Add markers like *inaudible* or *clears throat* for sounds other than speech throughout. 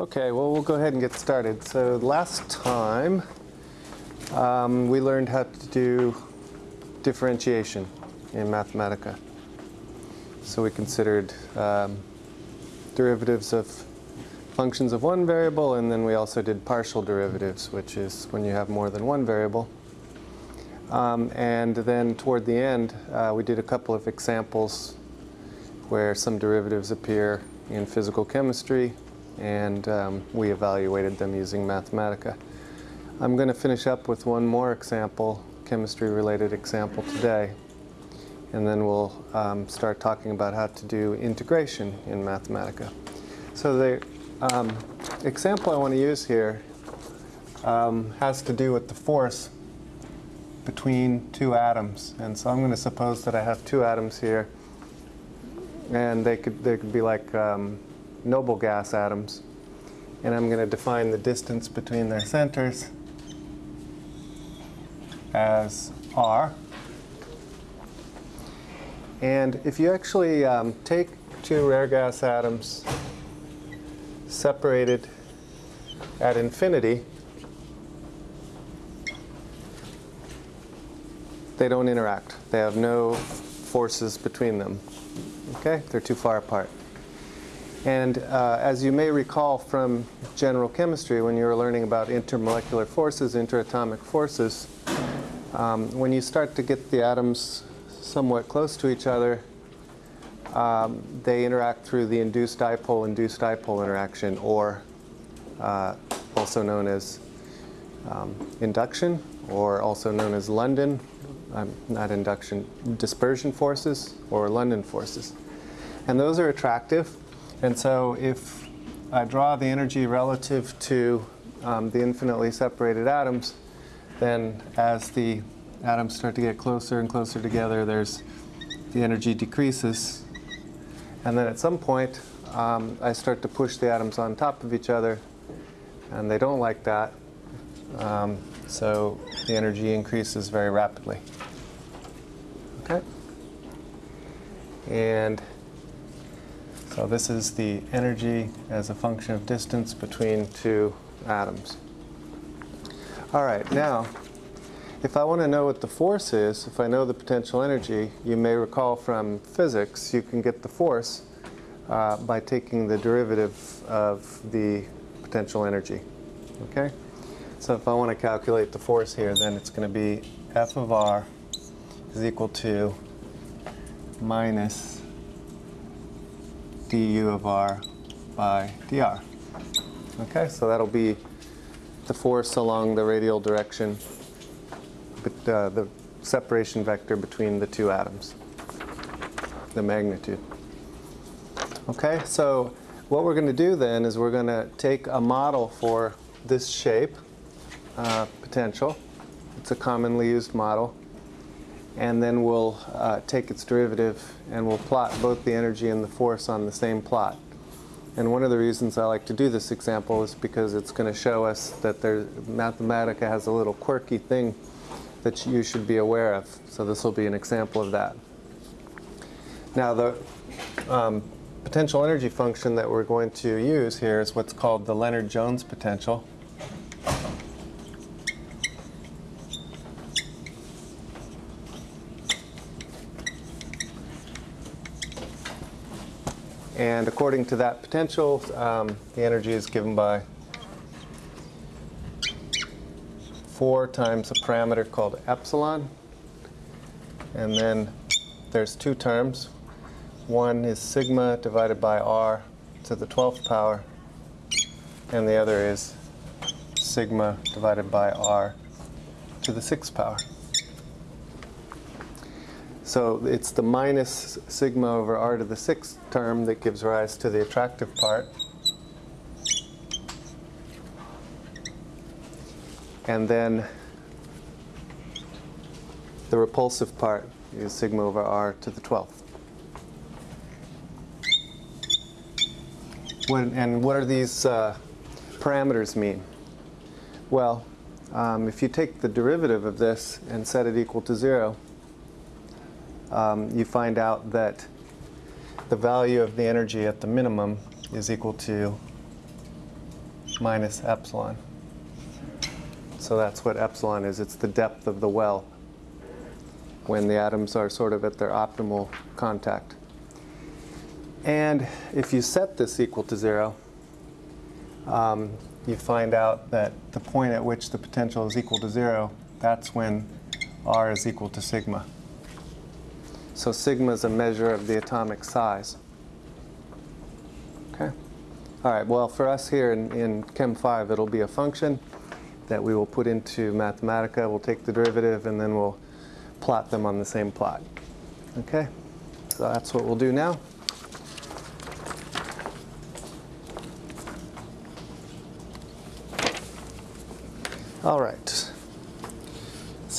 Okay, well, we'll go ahead and get started. So last time, um, we learned how to do differentiation in Mathematica. So we considered um, derivatives of functions of one variable, and then we also did partial derivatives, which is when you have more than one variable. Um, and then toward the end, uh, we did a couple of examples where some derivatives appear in physical chemistry, and um, we evaluated them using Mathematica. I'm going to finish up with one more example, chemistry-related example today, and then we'll um, start talking about how to do integration in Mathematica. So the um, example I want to use here um, has to do with the force between two atoms. And so I'm going to suppose that I have two atoms here, and they could, they could be like um, noble gas atoms. And I'm going to define the distance between their centers as r. And if you actually um, take two rare gas atoms separated at infinity, they don't interact. They have no forces between them. Okay? They're too far apart. And uh, as you may recall from general chemistry, when you were learning about intermolecular forces, interatomic forces, um, when you start to get the atoms somewhat close to each other, um, they interact through the induced dipole-induced dipole interaction, or uh, also known as um, induction, or also known as London, um, not induction, dispersion forces, or London forces. And those are attractive. And so if I draw the energy relative to um, the infinitely separated atoms, then as the atoms start to get closer and closer together, there's the energy decreases. And then at some point, um, I start to push the atoms on top of each other, and they don't like that. Um, so the energy increases very rapidly. Okay? And so this is the energy as a function of distance between two atoms. All right, now, if I want to know what the force is, if I know the potential energy, you may recall from physics, you can get the force uh, by taking the derivative of the potential energy. Okay? So if I want to calculate the force here, then it's going to be F of r is equal to minus du of r by dr. Okay, so that'll be the force along the radial direction, but, uh, the separation vector between the two atoms, the magnitude. Okay, so what we're going to do then is we're going to take a model for this shape, uh, potential. It's a commonly used model and then we'll uh, take its derivative and we'll plot both the energy and the force on the same plot. And one of the reasons I like to do this example is because it's going to show us that there, Mathematica has a little quirky thing that you should be aware of. So this will be an example of that. Now the um, potential energy function that we're going to use here is what's called the Lennard-Jones potential. And according to that potential, um, the energy is given by 4 times a parameter called epsilon. And then there's two terms. One is sigma divided by r to the 12th power, and the other is sigma divided by r to the 6th power. So it's the minus sigma over r to the sixth term that gives rise to the attractive part. And then the repulsive part is sigma over r to the 12th. When, and what are these uh, parameters mean? Well, um, if you take the derivative of this and set it equal to 0, um, you find out that the value of the energy at the minimum is equal to minus epsilon. So that's what epsilon is. It's the depth of the well when the atoms are sort of at their optimal contact. And if you set this equal to zero, um, you find out that the point at which the potential is equal to zero, that's when R is equal to sigma. So sigma is a measure of the atomic size. Okay? All right, well, for us here in, in Chem 5, it'll be a function that we will put into Mathematica. We'll take the derivative, and then we'll plot them on the same plot. Okay? So that's what we'll do now. All right.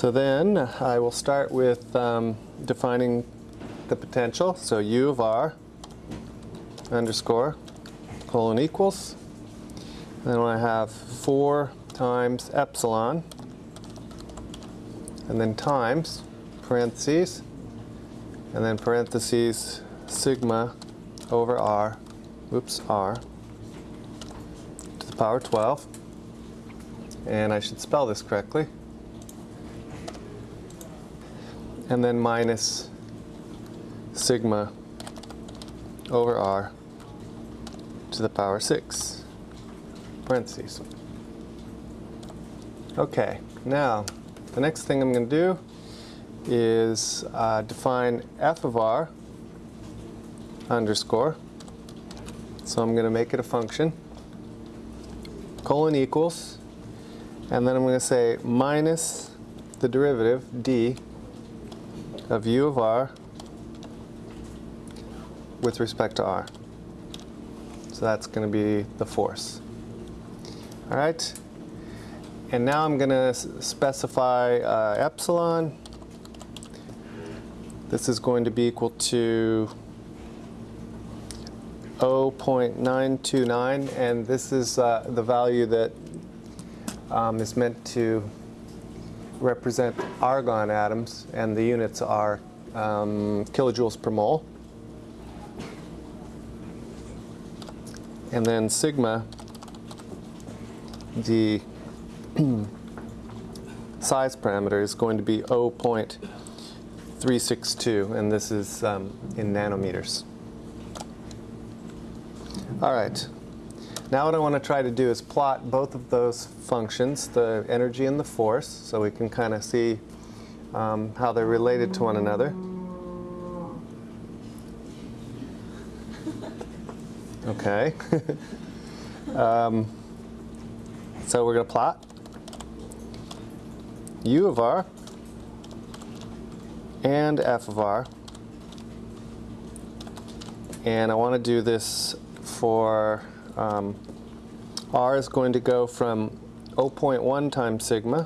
So then I will start with um, defining the potential. So U of R underscore colon equals. Then I have 4 times epsilon and then times parentheses and then parentheses sigma over r, oops, r to the power 12 and I should spell this correctly. And then minus sigma over r to the power 6, parentheses. Okay, now the next thing I'm going to do is uh, define f of r underscore. So I'm going to make it a function. Colon equals and then I'm going to say minus the derivative, d, of u of r with respect to r. So that's going to be the force. All right? And now I'm going to specify uh, epsilon. This is going to be equal to 0.929, and this is uh, the value that um, is meant to represent argon atoms, and the units are um, kilojoules per mole. And then sigma, the *clears throat* size parameter is going to be 0.362, and this is um, in nanometers. All right. Now what I want to try to do is plot both of those functions, the energy and the force, so we can kind of see um, how they're related to one another. Okay. *laughs* um, so we're going to plot u of r and f of r. And I want to do this for um, R is going to go from 0.1 times sigma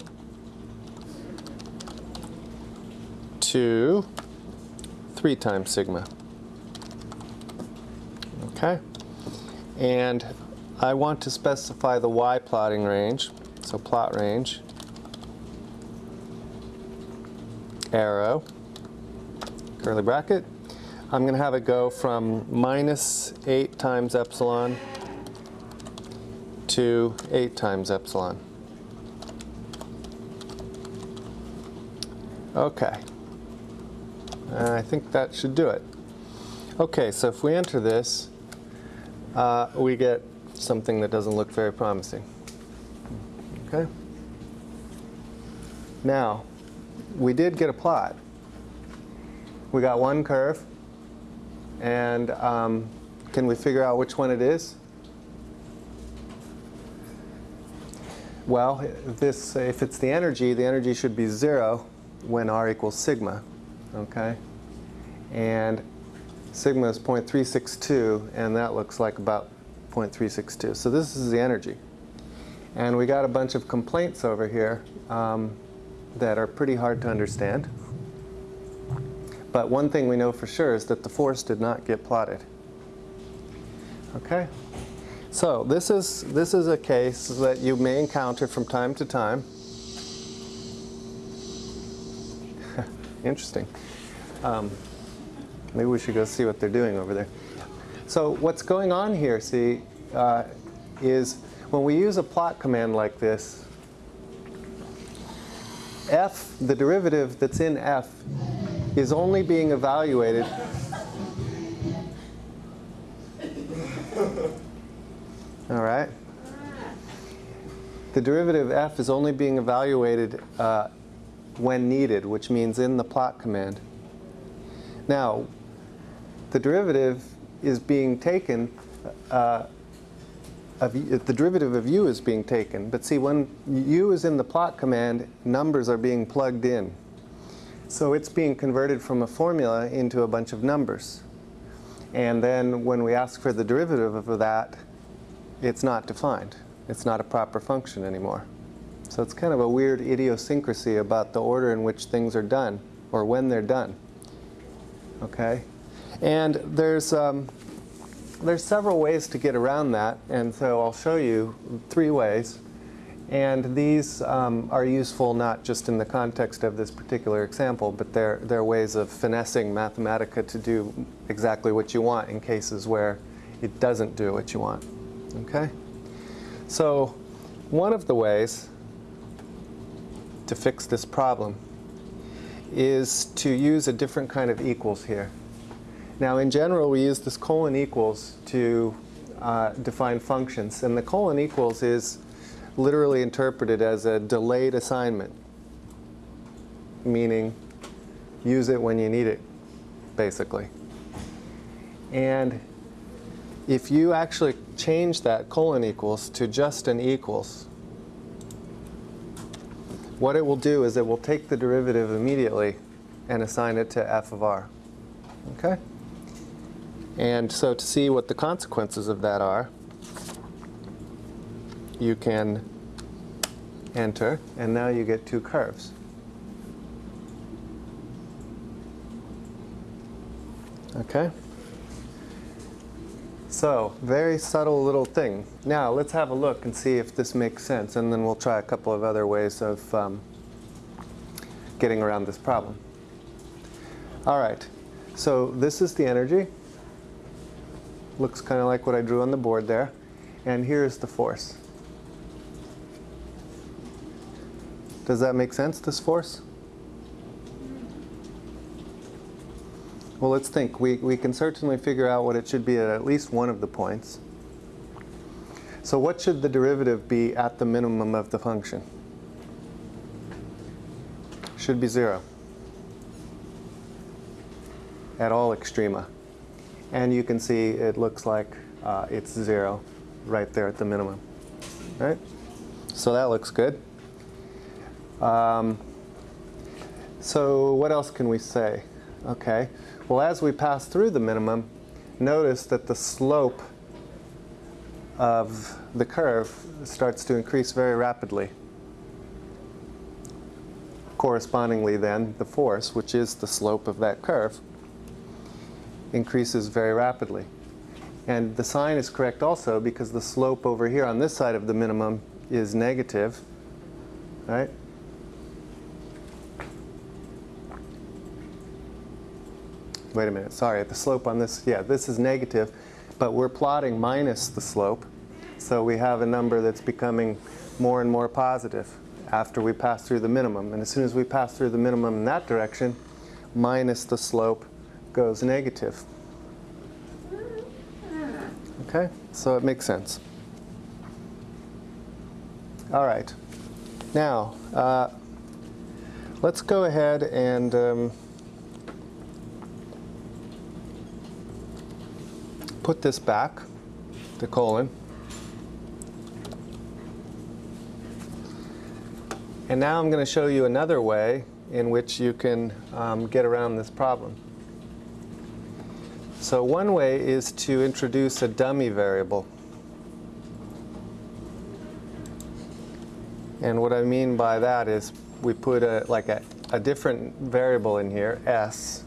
to 3 times sigma. Okay? And I want to specify the y plotting range, so plot range, arrow, curly bracket. I'm going to have it go from minus 8 times epsilon to 8 times epsilon. Okay. And I think that should do it. Okay, so if we enter this, uh, we get something that doesn't look very promising. Okay? Now, we did get a plot. We got one curve, and um, can we figure out which one it is? Well, this, if it's the energy, the energy should be zero when R equals sigma, okay? And sigma is 0.362, and that looks like about 0.362. So this is the energy. And we got a bunch of complaints over here um, that are pretty hard to understand. But one thing we know for sure is that the force did not get plotted. Okay? So this is, this is a case that you may encounter from time to time. *laughs* Interesting. Um, maybe we should go see what they're doing over there. So what's going on here, see, uh, is when we use a plot command like this, f, the derivative that's in f, is only being evaluated All right. The derivative f is only being evaluated uh, when needed, which means in the plot command. Now, the derivative is being taken, uh, of, the derivative of u is being taken. But see, when u is in the plot command, numbers are being plugged in. So it's being converted from a formula into a bunch of numbers. And then when we ask for the derivative of that, it's not defined. It's not a proper function anymore. So it's kind of a weird idiosyncrasy about the order in which things are done, or when they're done. Okay? And there's, um, there's several ways to get around that, and so I'll show you three ways. And these um, are useful not just in the context of this particular example, but they're, they're ways of finessing Mathematica to do exactly what you want in cases where it doesn't do what you want. Okay? So one of the ways to fix this problem is to use a different kind of equals here. Now in general we use this colon equals to uh, define functions and the colon equals is literally interpreted as a delayed assignment, meaning use it when you need it, basically. And if you actually change that colon equals to just an equals, what it will do is it will take the derivative immediately and assign it to f of r. Okay? And so to see what the consequences of that are, you can enter, and now you get two curves. Okay? So, very subtle little thing. Now, let's have a look and see if this makes sense, and then we'll try a couple of other ways of um, getting around this problem. All right, so this is the energy. Looks kind of like what I drew on the board there. And here's the force. Does that make sense, this force? Well, let's think. We, we can certainly figure out what it should be at at least one of the points. So what should the derivative be at the minimum of the function? Should be 0 at all extrema. And you can see it looks like uh, it's 0 right there at the minimum. Right? So that looks good. Um, so what else can we say? Okay. Well, as we pass through the minimum, notice that the slope of the curve starts to increase very rapidly. Correspondingly then, the force, which is the slope of that curve, increases very rapidly. And the sign is correct also because the slope over here on this side of the minimum is negative, right? Wait a minute, sorry, the slope on this, yeah, this is negative, but we're plotting minus the slope. So we have a number that's becoming more and more positive after we pass through the minimum. And as soon as we pass through the minimum in that direction, minus the slope goes negative. Okay, so it makes sense. All right, now uh, let's go ahead and um, put this back, the colon. And now I'm going to show you another way in which you can um, get around this problem. So one way is to introduce a dummy variable. And what I mean by that is we put a, like a, a different variable in here, s,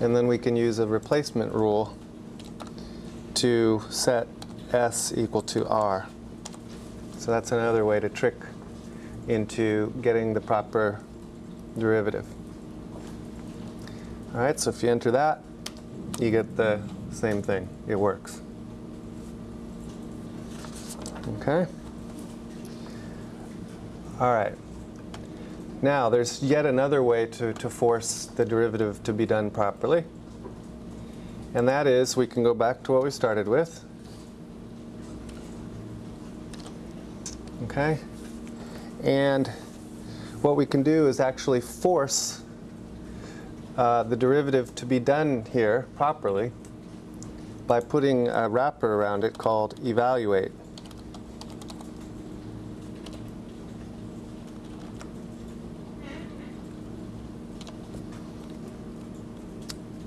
and then we can use a replacement rule to set s equal to r. So that's another way to trick into getting the proper derivative. All right, so if you enter that, you get the same thing. It works. Okay? All right. Now, there's yet another way to, to force the derivative to be done properly. And that is, we can go back to what we started with. Okay? And what we can do is actually force uh, the derivative to be done here properly by putting a wrapper around it called evaluate.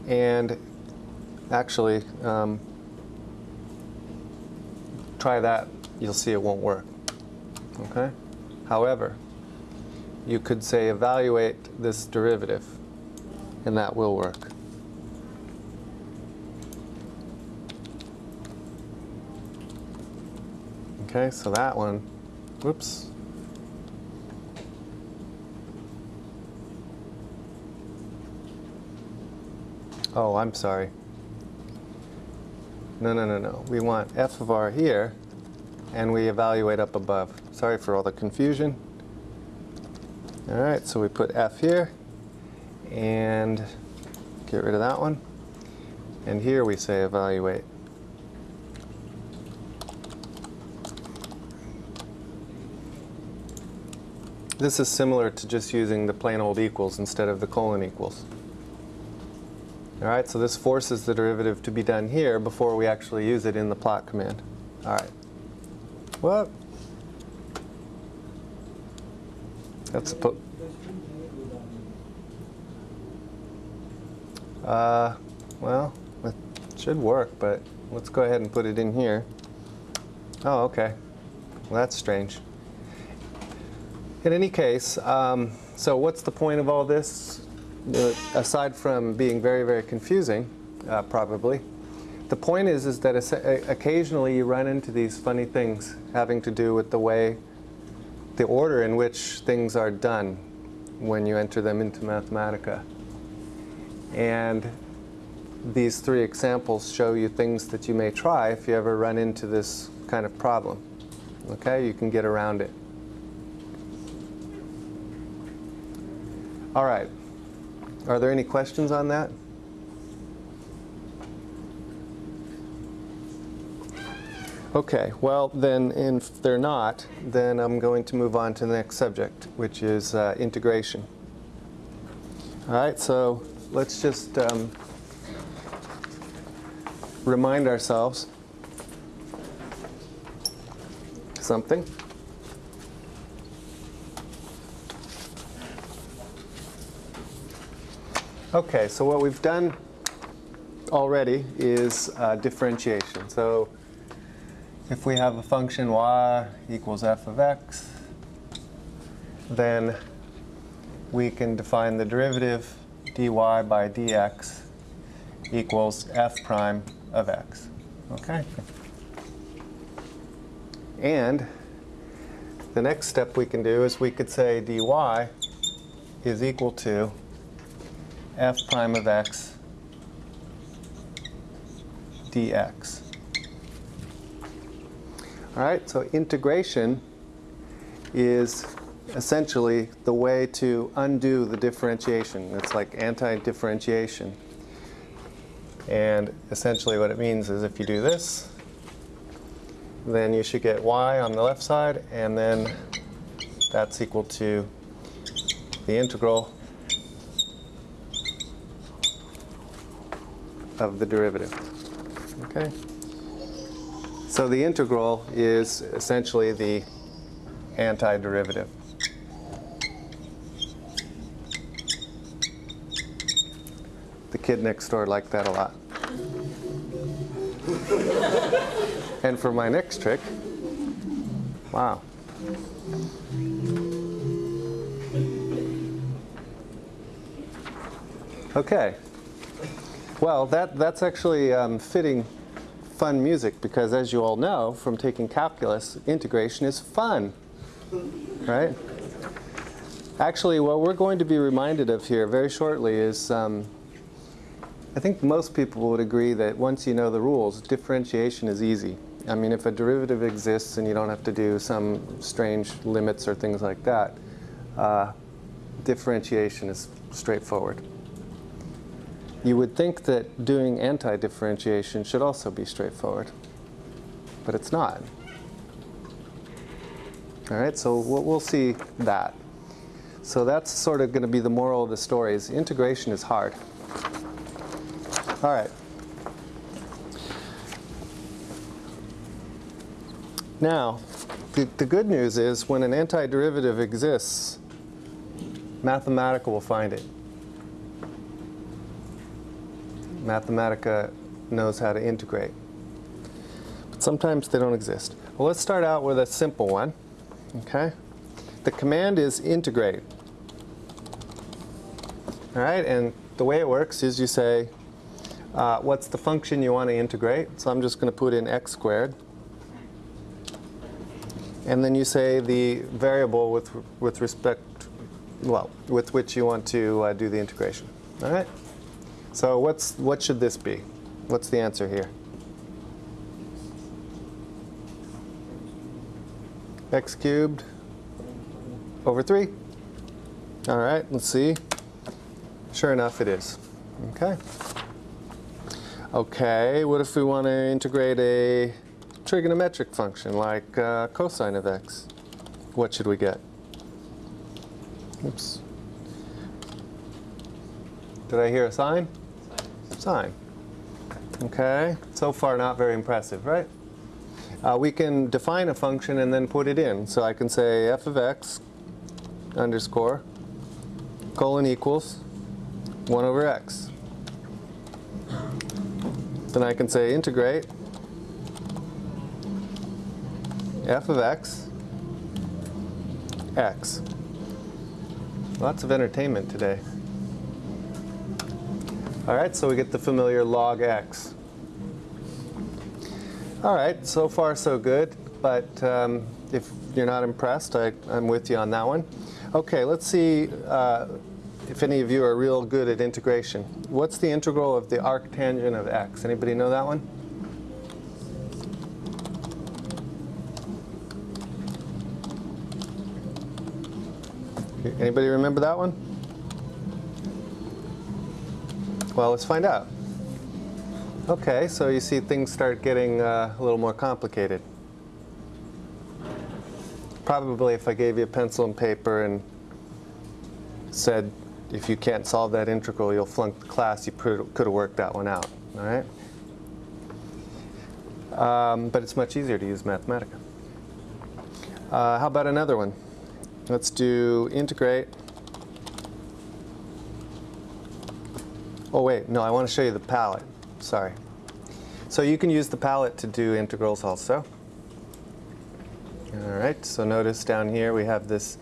And actually, um, try that, you'll see it won't work. Okay? However, you could say evaluate this derivative, and that will work. Okay, so that one, whoops. Oh, I'm sorry. No, no, no, no. We want f of r here, and we evaluate up above. Sorry for all the confusion. All right, so we put f here, and get rid of that one. And here we say evaluate. This is similar to just using the plain old equals instead of the colon equals. All right, so this forces the derivative to be done here before we actually use it in the plot command. All right. What? That's a uh, well, it should work, but let's go ahead and put it in here. Oh, okay. Well, that's strange. In any case, um, so what's the point of all this? Aside from being very, very confusing, uh, probably, the point is, is that occasionally you run into these funny things having to do with the way, the order in which things are done when you enter them into Mathematica. And these three examples show you things that you may try if you ever run into this kind of problem. Okay, you can get around it. All right. Are there any questions on that? Okay, well then if they're not, then I'm going to move on to the next subject, which is uh, integration. All right, so let's just um, remind ourselves something. Okay, so what we've done already is uh, differentiation. So if we have a function y equals f of x, then we can define the derivative dy by dx equals f prime of x. Okay? And the next step we can do is we could say dy is equal to f prime of x dx. All right, so integration is essentially the way to undo the differentiation. It's like anti-differentiation. And essentially what it means is if you do this, then you should get y on the left side, and then that's equal to the integral of the derivative. Okay? So the integral is essentially the antiderivative. The kid next door liked that a lot. *laughs* and for my next trick, wow. Okay. Well, that, that's actually um, fitting fun music because as you all know from taking calculus, integration is fun, right? Actually, what we're going to be reminded of here very shortly is um, I think most people would agree that once you know the rules, differentiation is easy. I mean, if a derivative exists and you don't have to do some strange limits or things like that, uh, differentiation is straightforward. You would think that doing anti-differentiation should also be straightforward, but it's not. All right, so we'll, see that. So that's sort of going to be the moral of the story is integration is hard. All right. Now, the, the good news is when an antiderivative exists, Mathematica will find it. Mathematica knows how to integrate. But sometimes they don't exist. Well, let's start out with a simple one. Okay? The command is integrate. All right, and the way it works is you say, uh, what's the function you want to integrate? So I'm just going to put in x squared. And then you say the variable with, with respect, well, with which you want to uh, do the integration. All right? So what's, what should this be? What's the answer here? x cubed over 3. All right, let's see. Sure enough, it is. Okay. Okay, what if we want to integrate a trigonometric function like uh, cosine of x? What should we get? Oops. Did I hear a sine? Sine. Okay, so far not very impressive, right? Uh, we can define a function and then put it in. So I can say f of x underscore colon equals 1 over x. Then I can say integrate f of x, x. Lots of entertainment today. All right, so we get the familiar log x. All right, so far so good, but um, if you're not impressed, I, am with you on that one. Okay, let's see uh, if any of you are real good at integration. What's the integral of the arctangent of x? Anybody know that one? Anybody remember that one? Well, let's find out. Okay, so you see things start getting uh, a little more complicated. Probably if I gave you a pencil and paper and said, if you can't solve that integral, you'll flunk the class, you could have worked that one out, all right? Um, but it's much easier to use Mathematica. Uh, how about another one? Let's do integrate. Oh wait, no, I want to show you the palette. Sorry. So you can use the palette to do integrals also. All right, so notice down here we have this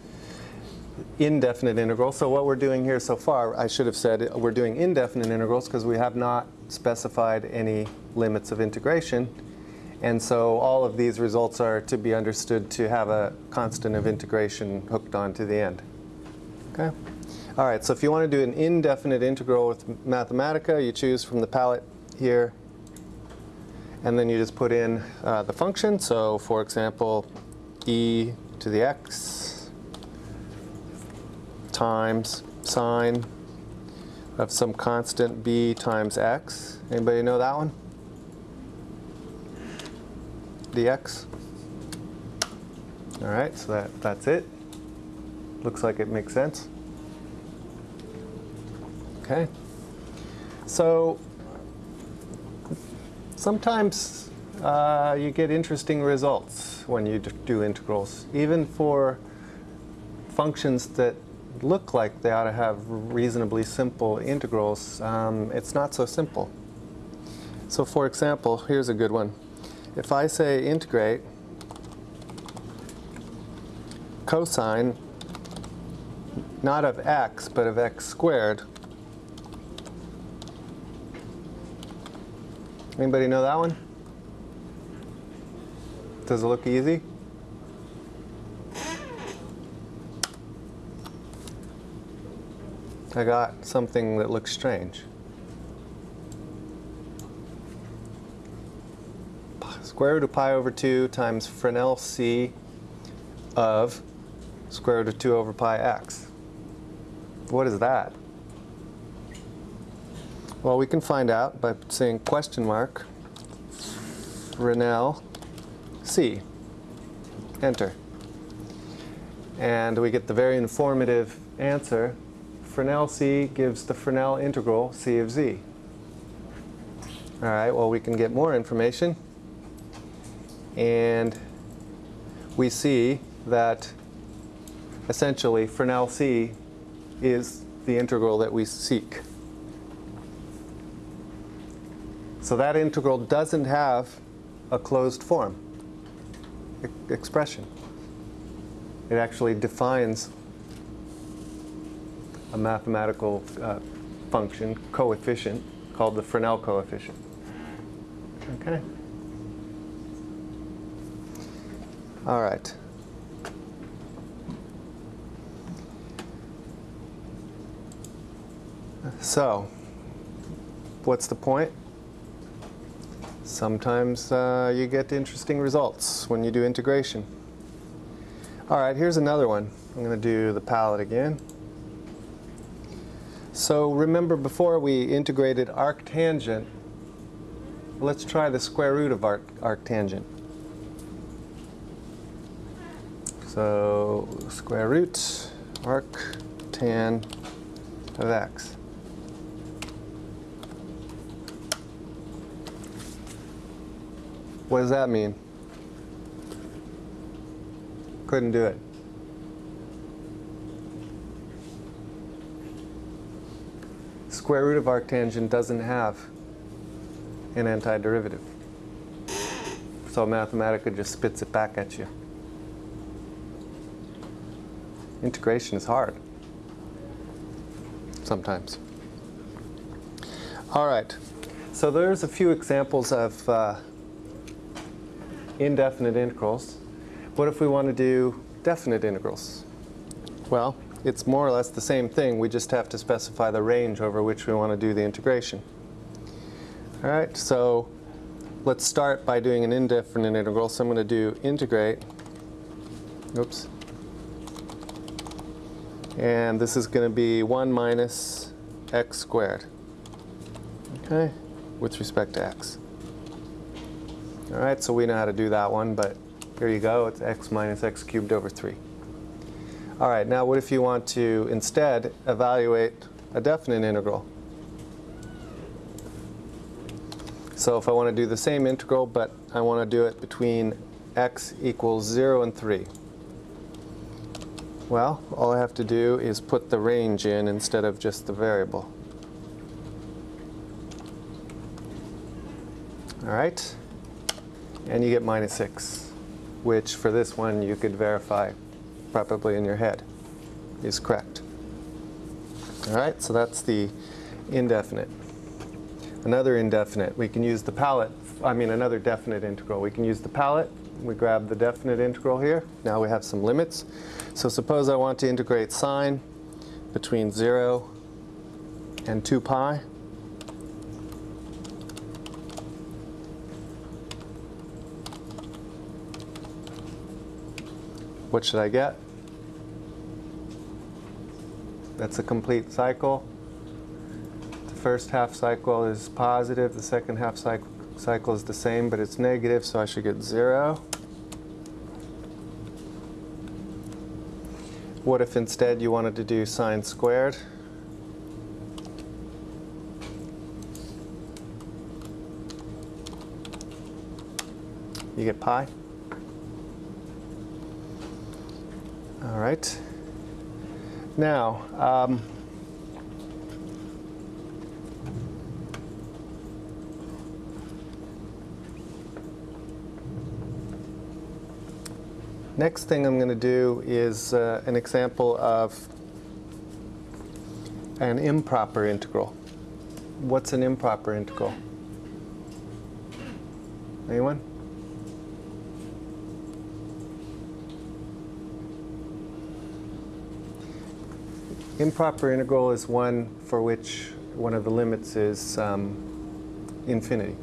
indefinite integral. So what we're doing here so far, I should have said we're doing indefinite integrals because we have not specified any limits of integration. And so all of these results are to be understood to have a constant of integration hooked on to the end. Okay? All right, so if you want to do an indefinite integral with Mathematica, you choose from the palette here, and then you just put in uh, the function. So for example, e to the x times sine of some constant b times x. Anybody know that one? dx. All right, so that, that's it. Looks like it makes sense. Okay. So sometimes uh, you get interesting results when you do integrals, even for functions that look like they ought to have reasonably simple integrals. Um, it's not so simple. So for example, here's a good one if I say integrate cosine not of x but of x squared anybody know that one does it look easy I got something that looks strange square root of pi over 2 times Fresnel c of square root of 2 over pi x. What is that? Well, we can find out by saying question mark Fresnel c. Enter. And we get the very informative answer. Fresnel c gives the Fresnel integral c of z. All right, well, we can get more information. And we see that essentially Fresnel c is the integral that we seek. So that integral doesn't have a closed form e expression. It actually defines a mathematical uh, function, coefficient, called the Fresnel coefficient. Okay? All right. So, what's the point? Sometimes uh, you get interesting results when you do integration. All right, here's another one. I'm going to do the palette again. So remember before we integrated arctangent, let's try the square root of arc, arctangent. So square root arctan of x. What does that mean? Couldn't do it. Square root of arctangent doesn't have an antiderivative. So Mathematica just spits it back at you. Integration is hard. Sometimes. All right. So there's a few examples of uh, indefinite integrals. What if we want to do definite integrals? Well, it's more or less the same thing. We just have to specify the range over which we want to do the integration. All right, so let's start by doing an indefinite integral. So I'm going to do integrate. Oops. And this is going to be 1 minus x squared. Okay, with respect to x. All right, so we know how to do that one, but here you go. It's x minus x cubed over 3. All right, now what if you want to instead evaluate a definite integral? So if I want to do the same integral, but I want to do it between x equals 0 and 3. Well, all I have to do is put the range in instead of just the variable. All right and you get minus 6, which for this one you could verify probably in your head is correct. All right, so that's the indefinite. Another indefinite, we can use the palette, I mean another definite integral. We can use the palette, we grab the definite integral here. Now we have some limits. So suppose I want to integrate sine between 0 and 2 pi. What should I get? That's a complete cycle. The first half cycle is positive, the second half cycle, cycle is the same, but it's negative, so I should get 0. What if instead you wanted to do sine squared? You get pi. Right. Now, um, next thing I'm going to do is uh, an example of an improper integral. What's an improper integral? Anyone? Improper integral is one for which one of the limits is um, infinity.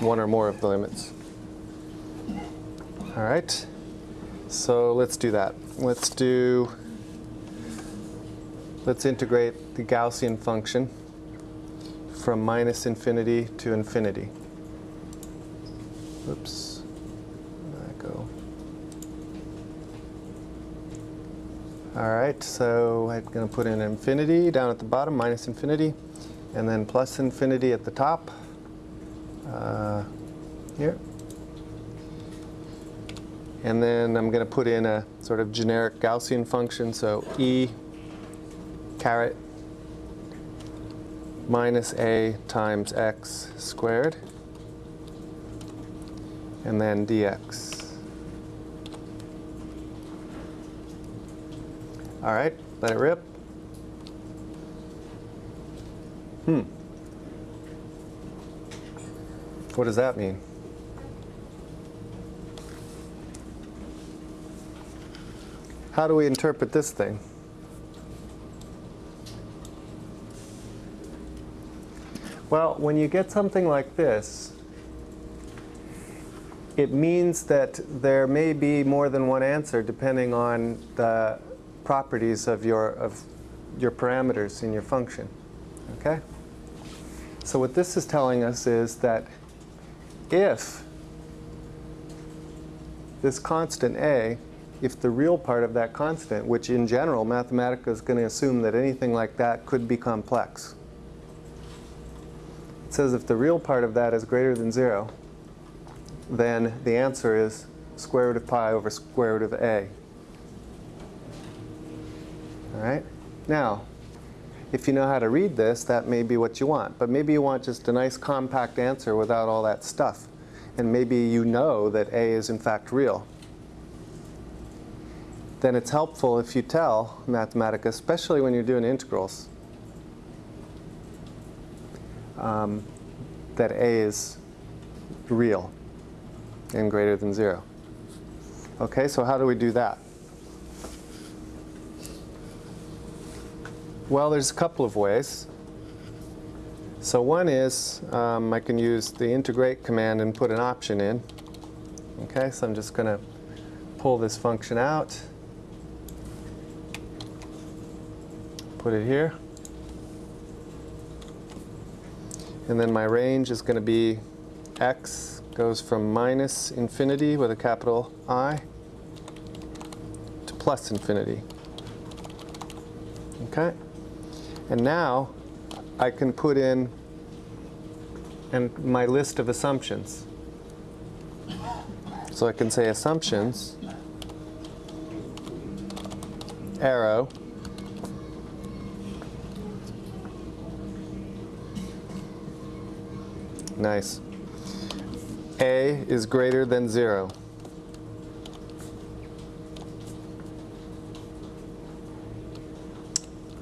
one or more of the limits. All right, so let's do that. Let's do, let's integrate the Gaussian function from minus infinity to infinity. Oops, where did I go? All right, so I'm going to put in infinity down at the bottom, minus infinity, and then plus infinity at the top, uh, here. And then I'm going to put in a sort of generic Gaussian function, so e caret minus a times x squared, and then dx. All right, let it rip. Hmm. What does that mean? How do we interpret this thing? Well, when you get something like this, it means that there may be more than one answer depending on the properties of your, of your parameters in your function. Okay? So what this is telling us is that if this constant a, if the real part of that constant, which in general Mathematica is going to assume that anything like that could be complex. It says if the real part of that is greater than 0, then the answer is square root of pi over square root of a. All right? Now, if you know how to read this, that may be what you want. But maybe you want just a nice compact answer without all that stuff. And maybe you know that a is in fact real. Then it's helpful if you tell Mathematica, especially when you're doing integrals, um, that a is real and greater than 0. Okay, so how do we do that? Well, there's a couple of ways. So one is um, I can use the integrate command and put an option in. Okay, so I'm just going to pull this function out, put it here. And then my range is going to be x goes from minus infinity with a capital I to plus infinity. Okay? And now I can put in and my list of assumptions. So I can say assumptions, arrow, nice. A is greater than 0.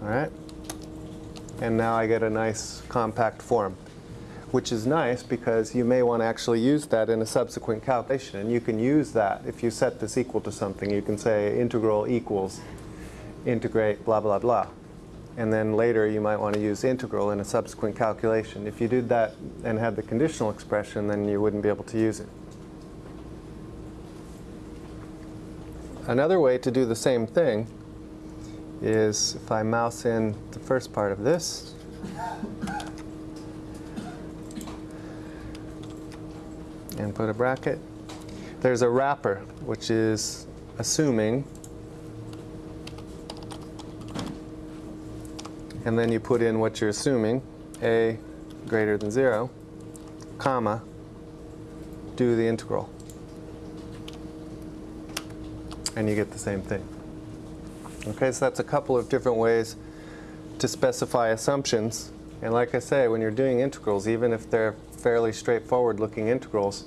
All right? And now I get a nice compact form, which is nice because you may want to actually use that in a subsequent calculation. And you can use that if you set this equal to something. You can say integral equals integrate blah, blah, blah. And then later you might want to use integral in a subsequent calculation. If you did that and had the conditional expression, then you wouldn't be able to use it. Another way to do the same thing is if I mouse in the first part of this, and put a bracket, there's a wrapper, which is assuming, and then you put in what you're assuming, a greater than 0, comma, do the integral. And you get the same thing. Okay, so that's a couple of different ways to specify assumptions. And like I say, when you're doing integrals, even if they're fairly straightforward looking integrals,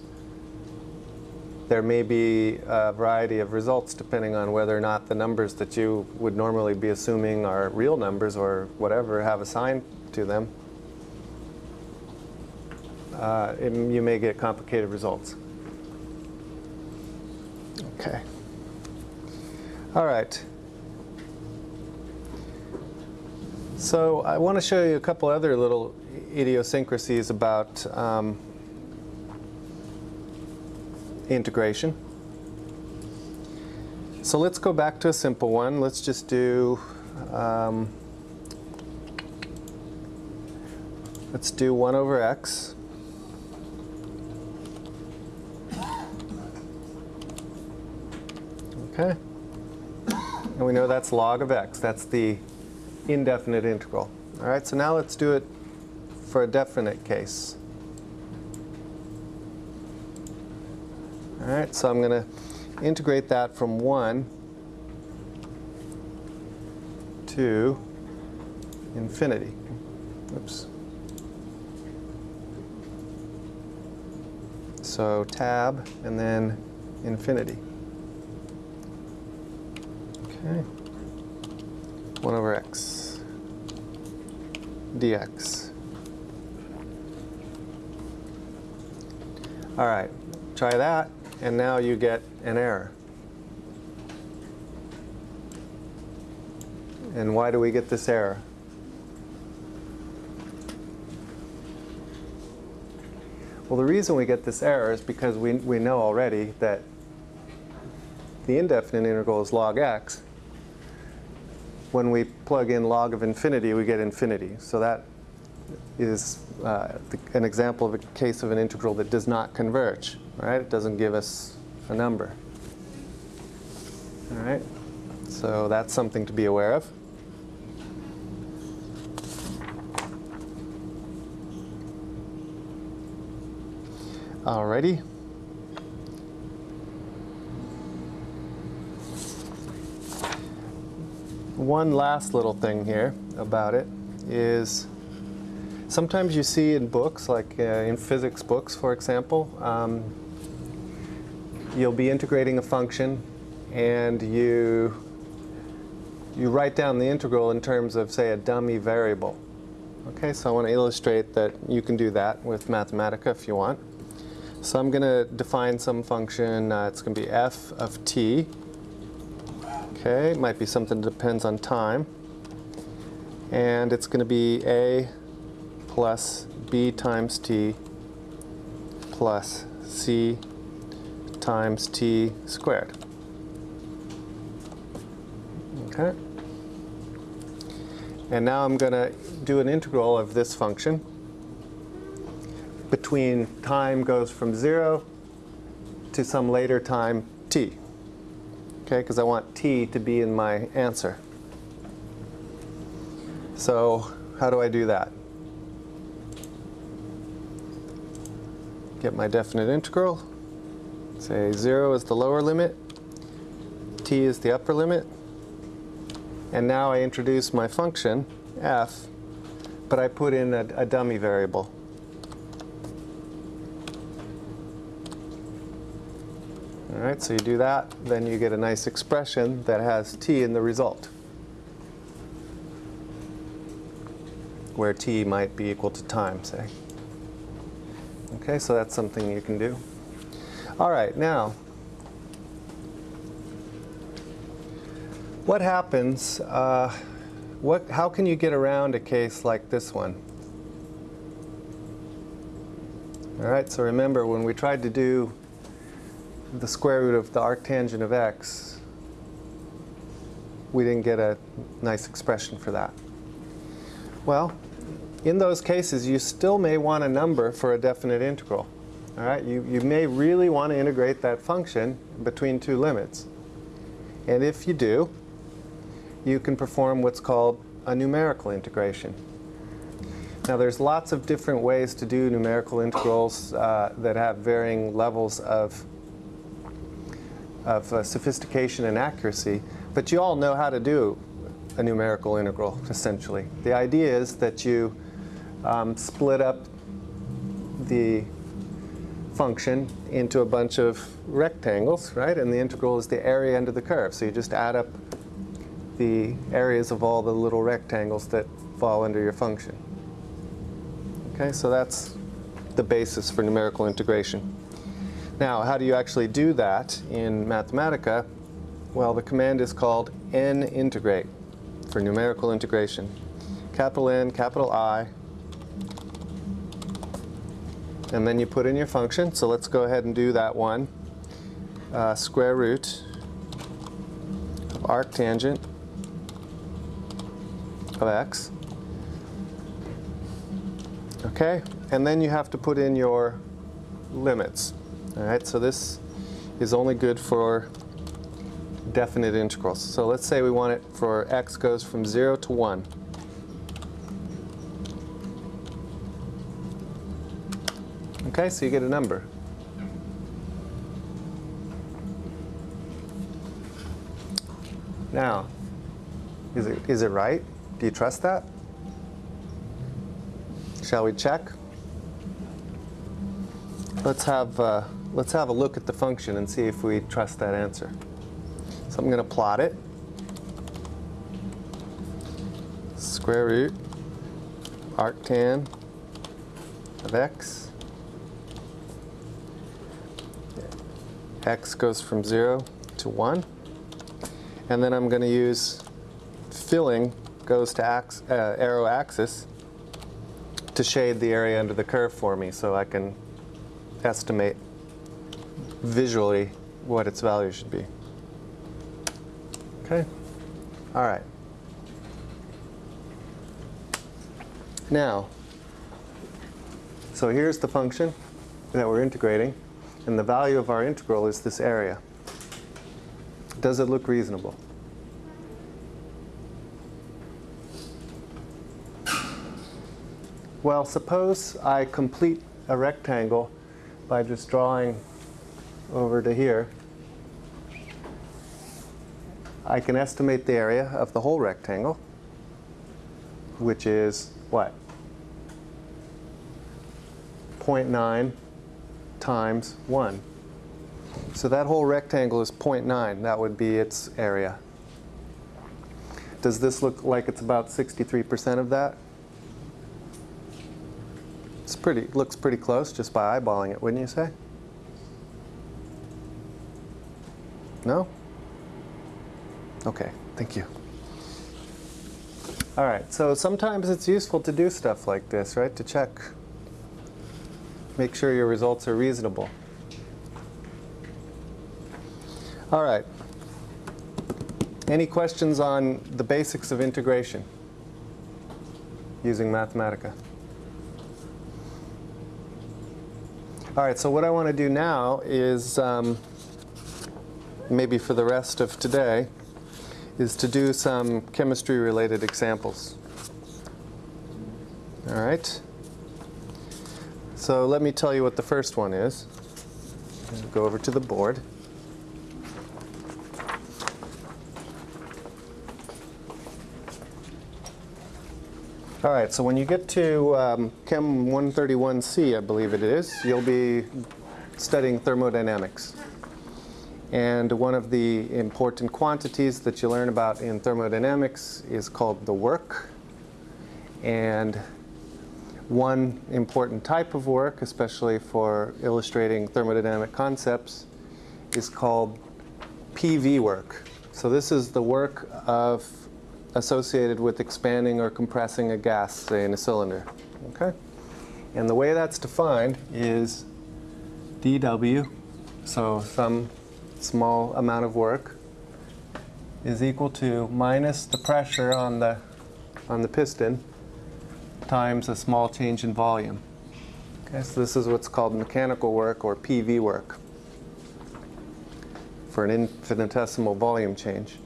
there may be a variety of results depending on whether or not the numbers that you would normally be assuming are real numbers or whatever have a sign to them. Uh, it, you may get complicated results. Okay. All right. So I want to show you a couple other little idiosyncrasies about um, integration. So let's go back to a simple one. Let's just do, um, let's do 1 over x. Okay. And we know that's log of x. That's the indefinite integral. All right, so now let's do it for a definite case. All right, so I'm going to integrate that from 1 to infinity. Oops. So tab and then infinity. Okay. 1 over x dx. All right, try that, and now you get an error. And why do we get this error? Well, the reason we get this error is because we, we know already that the indefinite integral is log x. When we plug in log of infinity, we get infinity. So that is uh, the, an example of a case of an integral that does not converge. Right? It doesn't give us a number. All right? So that's something to be aware of. Alrighty. One last little thing here about it is sometimes you see in books, like uh, in physics books, for example, um, you'll be integrating a function and you you write down the integral in terms of, say, a dummy variable. Okay, so I want to illustrate that you can do that with Mathematica if you want. So I'm going to define some function. Uh, it's going to be f of t. Okay, it might be something that depends on time. And it's going to be a plus b times t plus c times t squared. Okay. And now I'm going to do an integral of this function between time goes from 0 to some later time t. Okay, because I want t to be in my answer. So how do I do that? Get my definite integral. Say 0 is the lower limit, t is the upper limit. And now I introduce my function, f, but I put in a, a dummy variable. All right, so you do that, then you get a nice expression that has t in the result, where t might be equal to time, say. Okay, so that's something you can do. All right, now, what happens, uh, what, how can you get around a case like this one? All right, so remember when we tried to do the square root of the arctangent of x, we didn't get a nice expression for that. Well, in those cases, you still may want a number for a definite integral. All right, you, you may really want to integrate that function between two limits. And if you do, you can perform what's called a numerical integration. Now there's lots of different ways to do numerical integrals uh, that have varying levels of of uh, sophistication and accuracy, but you all know how to do a numerical integral, essentially. The idea is that you um, split up the function into a bunch of rectangles, right? And the integral is the area under the curve. So you just add up the areas of all the little rectangles that fall under your function. Okay, so that's the basis for numerical integration. Now, how do you actually do that in Mathematica? Well, the command is called n-integrate for numerical integration. Capital N, capital I, and then you put in your function. So let's go ahead and do that one. uh, square root of arctangent of x. Okay, and then you have to put in your limits. All right, so this is only good for definite integrals. So let's say we want it for x goes from 0 to 1. Okay, so you get a number. Now, is it, is it right? Do you trust that? Shall we check? Let's have, uh, let's have a look at the function and see if we trust that answer. So I'm going to plot it. Square root arctan of x. x goes from 0 to 1. And then I'm going to use filling goes to ax uh, arrow axis to shade the area under the curve for me so I can estimate visually what its value should be. Okay? All right. Now, so here's the function that we're integrating, and the value of our integral is this area. Does it look reasonable? Well, suppose I complete a rectangle by just drawing over to here. I can estimate the area of the whole rectangle, which is what? 0.9 times 1. So that whole rectangle is 0.9. That would be its area. Does this look like it's about 63% of that? It's pretty, looks pretty close just by eyeballing it, wouldn't you say? No? Okay, thank you. All right, so sometimes it's useful to do stuff like this, right? To check, make sure your results are reasonable. All right. Any questions on the basics of integration using Mathematica? All right, so what I want to do now is, um, maybe for the rest of today, is to do some chemistry-related examples. All right. So let me tell you what the first one is. Go over to the board. All right, so when you get to um, Chem 131C, I believe it is, you'll be studying thermodynamics. And one of the important quantities that you learn about in thermodynamics is called the work. And one important type of work, especially for illustrating thermodynamic concepts, is called PV work. So this is the work of associated with expanding or compressing a gas, say in a cylinder. Okay? And the way that's defined is dW, so some small amount of work, is equal to minus the pressure on the, on the piston times a small change in volume. Okay, so this is what's called mechanical work or PV work for an infinitesimal volume change.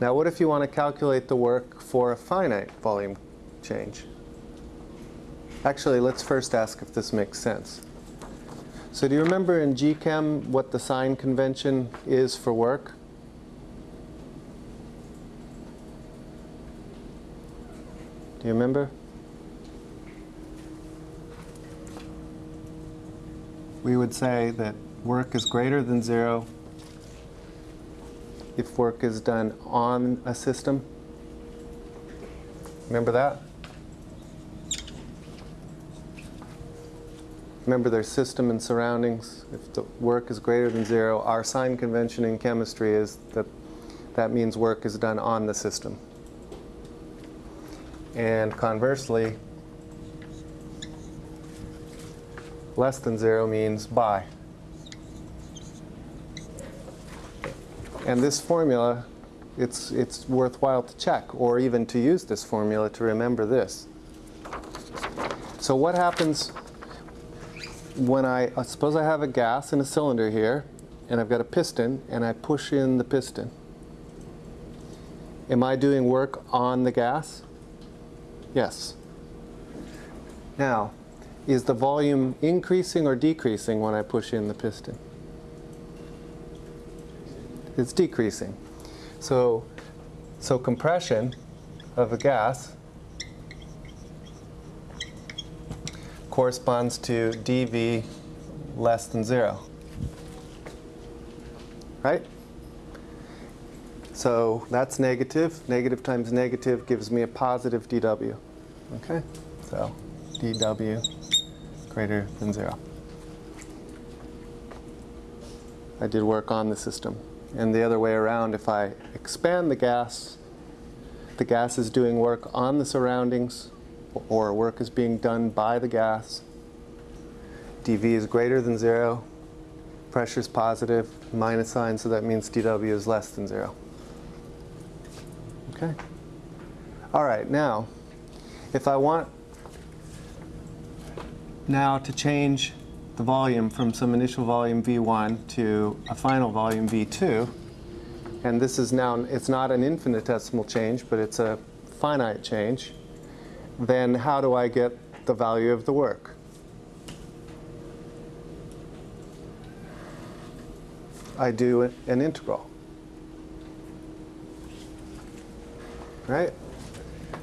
Now what if you want to calculate the work for a finite volume change? Actually, let's first ask if this makes sense. So do you remember in GChem what the sign convention is for work? Do you remember? We would say that work is greater than zero if work is done on a system. Remember that? Remember there's system and surroundings. If the work is greater than zero, our sign convention in chemistry is that that means work is done on the system. And conversely, less than zero means by. And this formula, it's, it's worthwhile to check, or even to use this formula to remember this. So what happens when I, uh, suppose I have a gas in a cylinder here, and I've got a piston, and I push in the piston. Am I doing work on the gas? Yes. Now, is the volume increasing or decreasing when I push in the piston? It's decreasing. So, so compression of a gas corresponds to dV less than zero. Right? So that's negative. Negative times negative gives me a positive dW. Okay? So dW greater than zero. I did work on the system. And the other way around, if I expand the gas, the gas is doing work on the surroundings, or work is being done by the gas. dV is greater than zero, pressure is positive, minus sign, so that means dW is less than zero. Okay? All right, now, if I want now to change the volume from some initial volume V1 to a final volume V2, and this is now, it's not an infinitesimal change, but it's a finite change, then how do I get the value of the work? I do an integral. Right?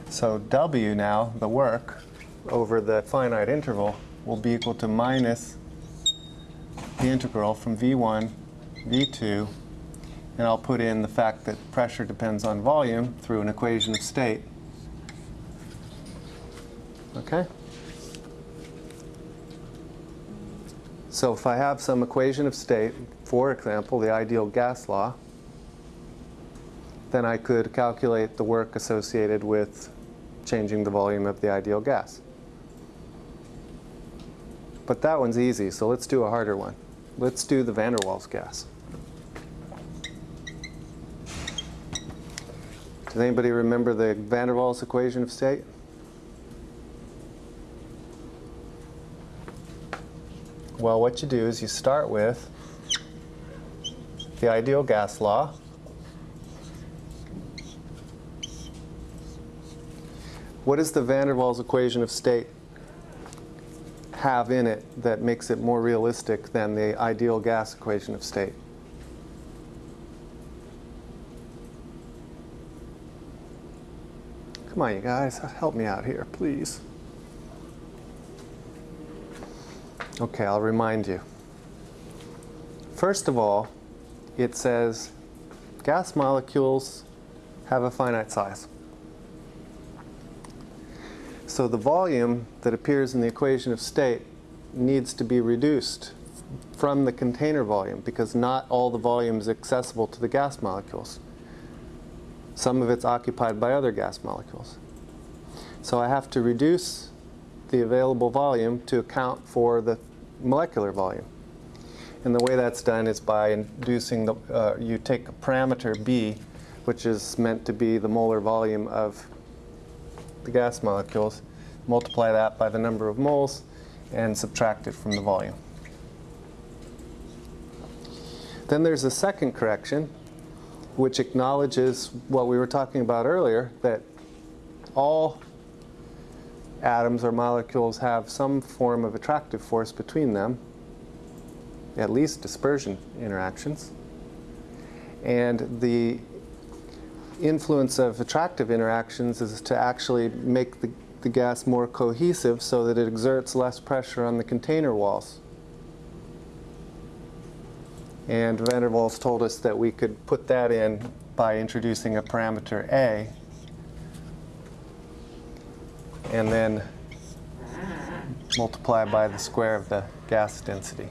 So W now, the work, over the finite interval, will be equal to minus the integral from V1, V2, and I'll put in the fact that pressure depends on volume through an equation of state. Okay? So if I have some equation of state, for example, the ideal gas law, then I could calculate the work associated with changing the volume of the ideal gas. But that one's easy, so let's do a harder one. Let's do the van der Waals gas. Does anybody remember the van der Waals equation of state? Well, what you do is you start with the ideal gas law. What is the van der Waals equation of state have in it that makes it more realistic than the ideal gas equation of state? Come on, you guys, help me out here, please. Okay, I'll remind you. First of all, it says gas molecules have a finite size. So the volume that appears in the equation of state needs to be reduced from the container volume because not all the volume is accessible to the gas molecules. Some of it's occupied by other gas molecules. So I have to reduce the available volume to account for the molecular volume. And the way that's done is by inducing the, uh, you take a parameter B, which is meant to be the molar volume of the gas molecules, multiply that by the number of moles, and subtract it from the volume. Then there's a second correction, which acknowledges what we were talking about earlier, that all atoms or molecules have some form of attractive force between them, at least dispersion interactions. And the influence of attractive interactions is to actually make the, the gas more cohesive so that it exerts less pressure on the container walls. And van der Waals told us that we could put that in by introducing a parameter A and then multiply by the square of the gas density.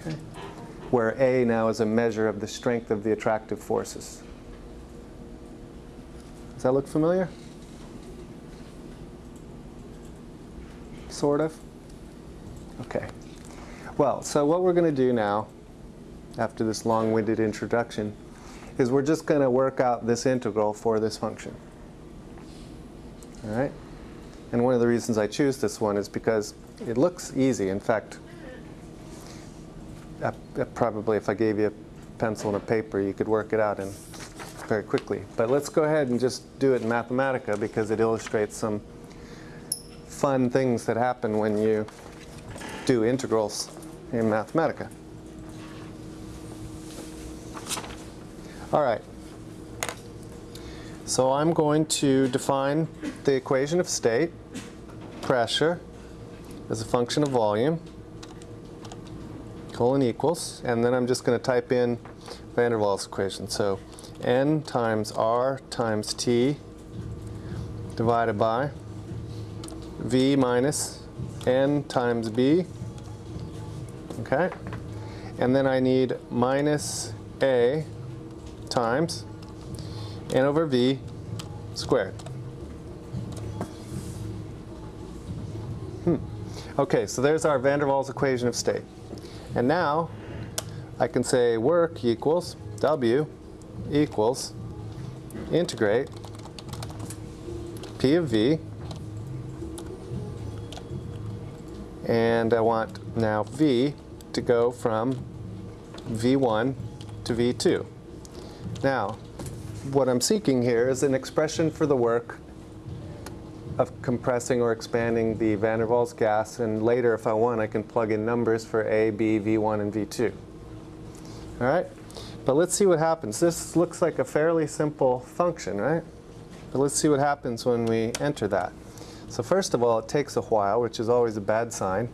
Okay where A now is a measure of the strength of the attractive forces. Does that look familiar? Sort of? Okay. Well, so what we're going to do now after this long-winded introduction, is we're just going to work out this integral for this function. All right? And one of the reasons I choose this one is because it looks easy. In fact, uh, uh, probably if I gave you a pencil and a paper, you could work it out in very quickly. But let's go ahead and just do it in Mathematica because it illustrates some fun things that happen when you do integrals in Mathematica. All right. So I'm going to define the equation of state, pressure, as a function of volume, colon equals, and then I'm just going to type in van der Waals equation. So n times r times t divided by v minus n times b, okay? And then I need minus a times n over v squared. Hmm. Okay, so there's our van der Waals equation of state. And now I can say work equals W equals integrate P of V and I want now V to go from V1 to V2. Now, what I'm seeking here is an expression for the work of compressing or expanding the van der Waals gas, and later, if I want, I can plug in numbers for A, B, V1, and V2. All right? But let's see what happens. This looks like a fairly simple function, right? But let's see what happens when we enter that. So first of all, it takes a while, which is always a bad sign.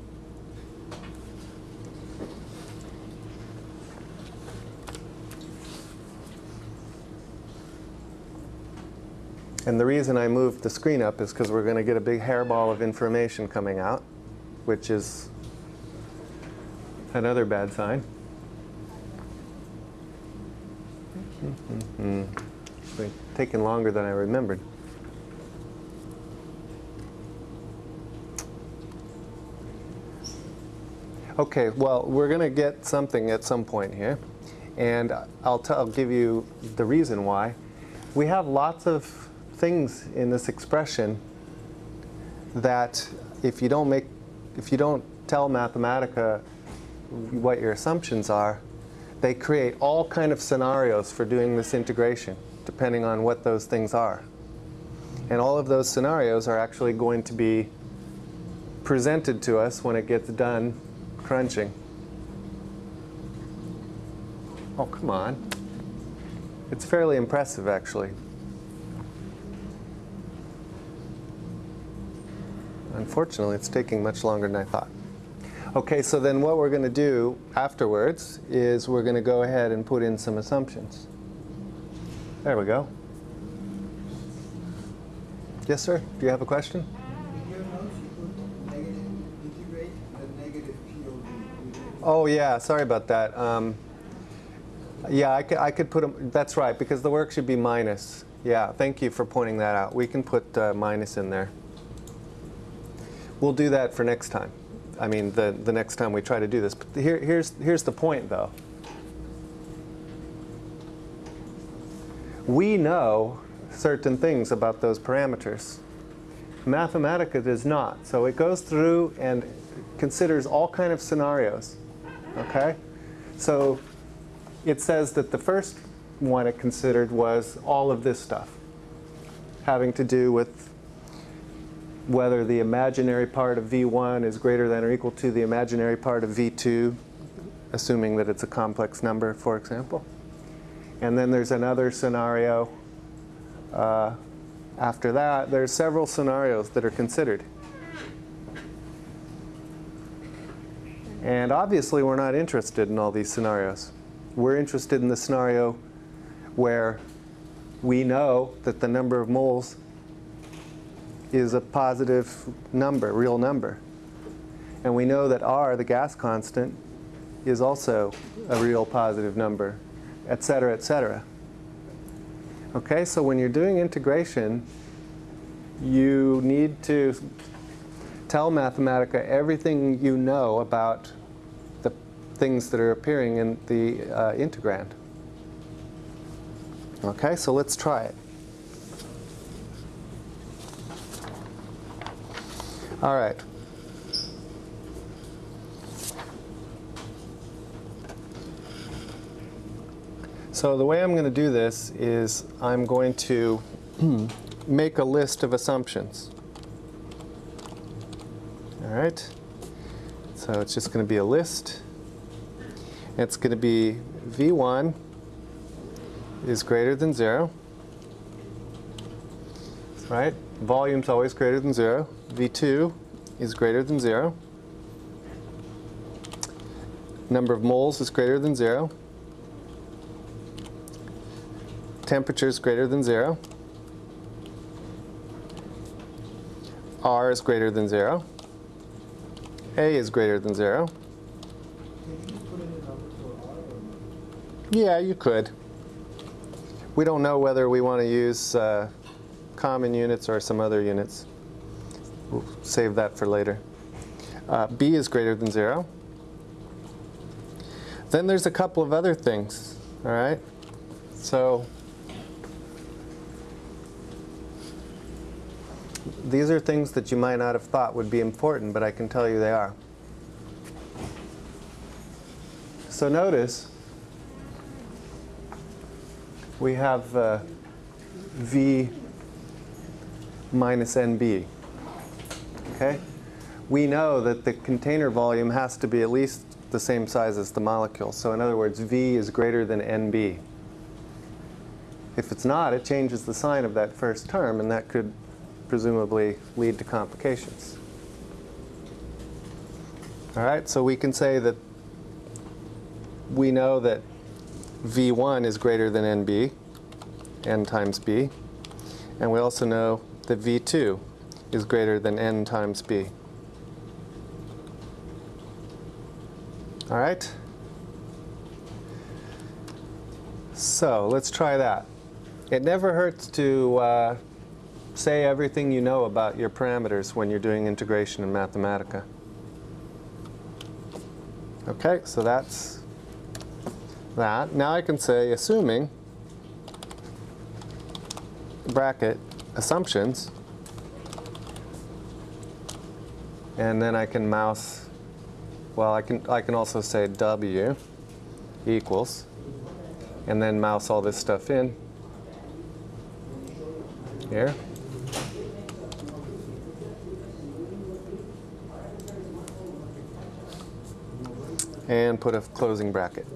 And the reason I moved the screen up is because we're going to get a big hairball of information coming out, which is another bad sign. It's taken longer than I remembered. Okay, well, we're going to get something at some point here. And I'll, I'll give you the reason why. We have lots of things in this expression that if you don't make, if you don't tell Mathematica what your assumptions are, they create all kind of scenarios for doing this integration, depending on what those things are. And all of those scenarios are actually going to be presented to us when it gets done crunching. Oh, come on. It's fairly impressive, actually. Unfortunately, it's taking much longer than I thought. Okay, so then what we're going to do afterwards is we're going to go ahead and put in some assumptions. There we go. Yes, sir? Do you have a question? Oh yeah, sorry about that. Um, yeah, I could, I could put them, that's right, because the work should be minus. Yeah, thank you for pointing that out. We can put uh, minus in there. We'll do that for next time. I mean, the, the next time we try to do this. But here, here's, here's the point, though. We know certain things about those parameters. Mathematica does not. So it goes through and considers all kind of scenarios. Okay? So it says that the first one it considered was all of this stuff having to do with whether the imaginary part of V1 is greater than or equal to the imaginary part of V2, assuming that it's a complex number, for example. And then there's another scenario. Uh, after that, there's several scenarios that are considered. And obviously, we're not interested in all these scenarios. We're interested in the scenario where we know that the number of moles is a positive number, real number. And we know that r, the gas constant, is also a real positive number, et cetera, et cetera. Okay, so when you're doing integration, you need to tell Mathematica everything you know about the, things that are appearing in the uh, integrand. Okay, so let's try it. All right. So the way I'm going to do this is I'm going to *clears throat* make a list of assumptions. All right. So it's just going to be a list. It's going to be V1 is greater than 0. Right? Volume's always greater than 0. V2 is greater than 0. Number of moles is greater than 0. Temperature is greater than 0. R is greater than 0. A is greater than 0. Yeah, you could. We don't know whether we want to use uh, common units or some other units. We'll save that for later. Uh, B is greater than 0. Then there's a couple of other things, all right? So these are things that you might not have thought would be important, but I can tell you they are. So notice we have uh, V minus NB. Okay? We know that the container volume has to be at least the same size as the molecule. So in other words, V is greater than NB. If it's not, it changes the sign of that first term, and that could presumably lead to complications. All right, so we can say that we know that V1 is greater than NB, N times B, and we also know that V2 is greater than N times B. All right? So let's try that. It never hurts to uh, say everything you know about your parameters when you're doing integration in Mathematica. Okay, so that's that. Now I can say, assuming, bracket, assumptions, and then I can mouse, well, I can, I can also say W equals, and then mouse all this stuff in here. And put a closing bracket.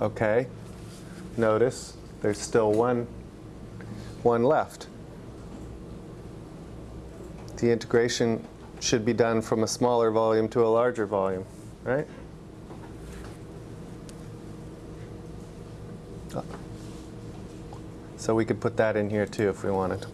Okay, notice there's still one, one left. The integration should be done from a smaller volume to a larger volume, right? So we could put that in here too if we wanted.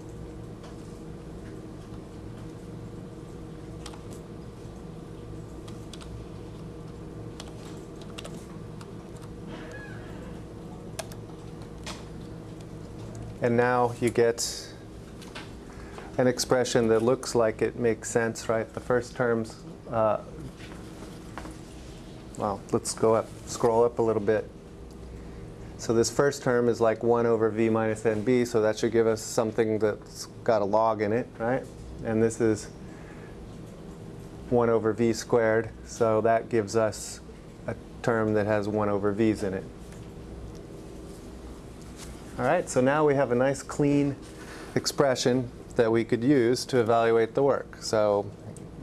And now you get an expression that looks like it makes sense, right? The first term's, uh, well, let's go up, scroll up a little bit. So this first term is like 1 over v minus nb, so that should give us something that's got a log in it, right? And this is 1 over v squared, so that gives us a term that has 1 over v's in it. All right, so now we have a nice clean expression that we could use to evaluate the work. So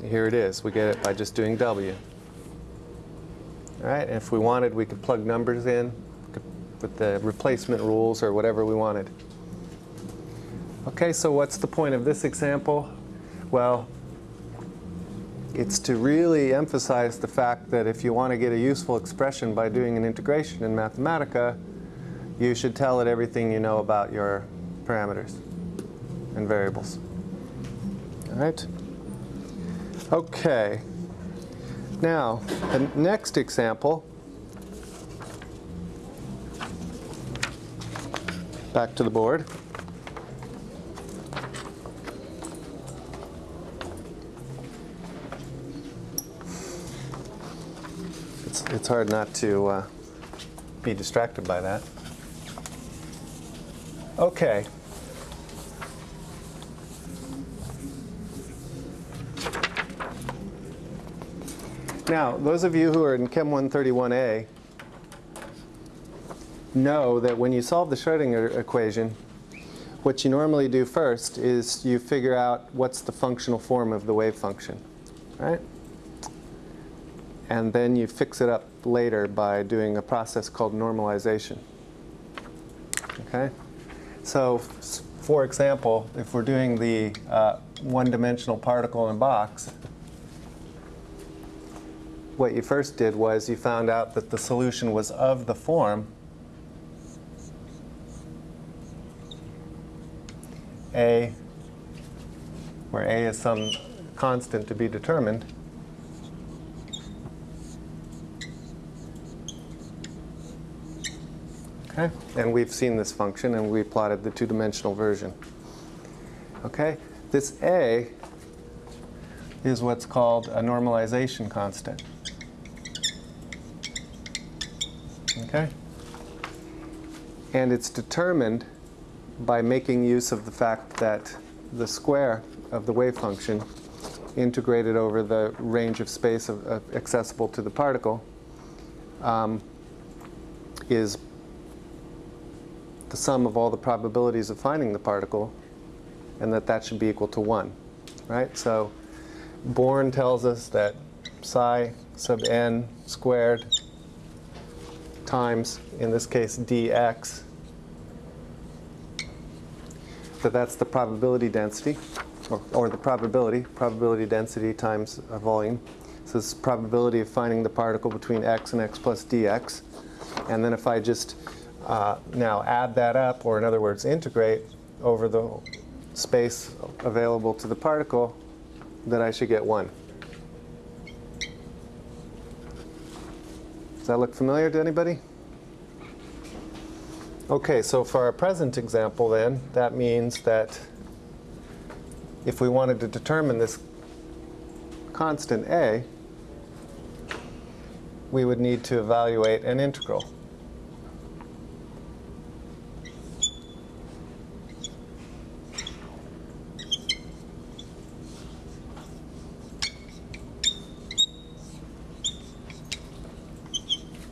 here it is. We get it by just doing W. All right, and if we wanted, we could plug numbers in with the replacement rules or whatever we wanted. Okay, so what's the point of this example? Well, it's to really emphasize the fact that if you want to get a useful expression by doing an integration in Mathematica, you should tell it everything you know about your parameters and variables. All right? Okay. Now, the next example back to the board. It's, it's hard not to uh, be distracted by that. Okay. Now, those of you who are in Chem 131A know that when you solve the Schrodinger equation, what you normally do first is you figure out what's the functional form of the wave function, right? And then you fix it up later by doing a process called normalization. Okay? So, for example, if we're doing the uh, one-dimensional particle in a box, what you first did was you found out that the solution was of the form A, where A is some constant to be determined, Okay, and we've seen this function and we plotted the two-dimensional version. Okay, this A is what's called a normalization constant. Okay? And it's determined by making use of the fact that the square of the wave function integrated over the range of space of, of accessible to the particle um, is the sum of all the probabilities of finding the particle and that that should be equal to 1. Right? So Born tells us that psi sub n squared times, in this case, dx, that that's the probability density, or, or the probability, probability density times a volume. So this is probability of finding the particle between x and x plus dx. And then if I just uh, now add that up, or in other words, integrate over the space available to the particle, that I should get 1. Does that look familiar to anybody? Okay, so for our present example then, that means that if we wanted to determine this constant a, we would need to evaluate an integral.